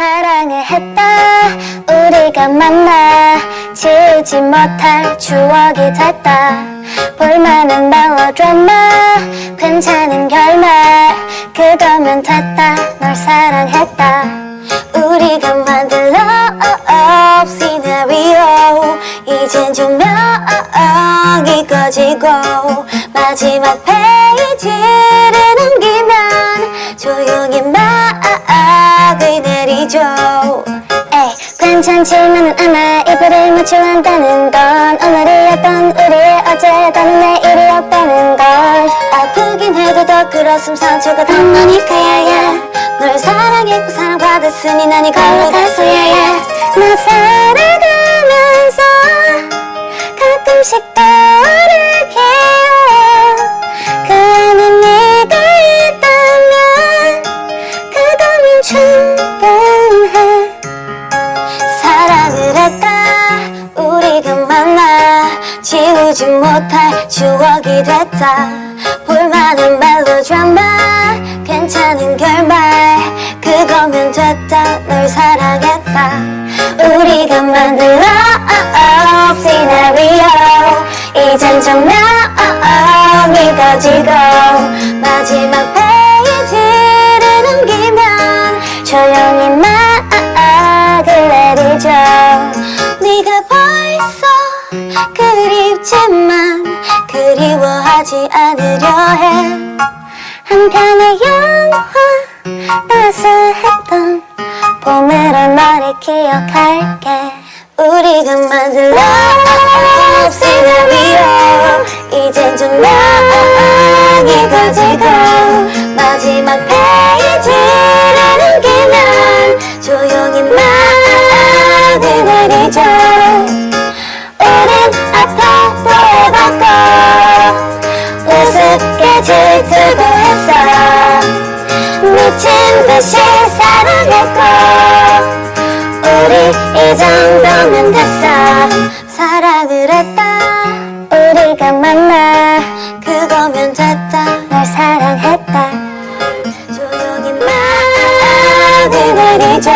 사랑을 했다. 우리가 만나 지우지 못할 추억이 됐다. 볼만한 멜로드라마 괜찮은 결말? 그거면 됐다. 널 사랑했다. 우리가 만들어 시나리오 이젠 조명이 꺼지고 마지막 페이지 괜찮지만은 않아 이불을 맞춰 한다는 건 오늘이었던 우리의 어제 또는 내일이었다는 걸. 아프긴 해도 더 그렇음 상처가 더 나니까야 널 사랑했고 사랑받았으니 난 이걸로 가서 야야 나 살아가면서 가끔씩 떠오르게 그 안에 네가 있다면 그거면 충분해 지우지 못할 추억이 됐다. 볼만한 멜로드라마 괜찮은 결말. 그거면 됐다. 널 사랑했다. 우리가 만들어. 시나리오 이젠 조명이 꺼지고. 마지막 페이지를 넘기면 조용히 그립지만 그리워하지 않으려 해. 한편의 영화 따스했던 봄으로 너를 기억할게. 우리가 만든 love scenario 이젠 조명이 꺼지고 마지막 페이지를 넘기면 조용히 막을 내리죠 듯이 사랑했고 우리 이 정도면 됐어 사랑을 했다. 우리가 만나 그거면 됐다. 널 사랑했다. 조용히 막을 내리죠.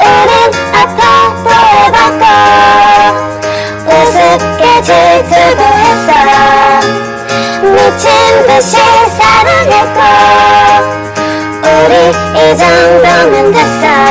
우린 앞에 해봤고 우습게 질투도 했어. 미친 듯이 사랑했고 너를 애정 받는댔어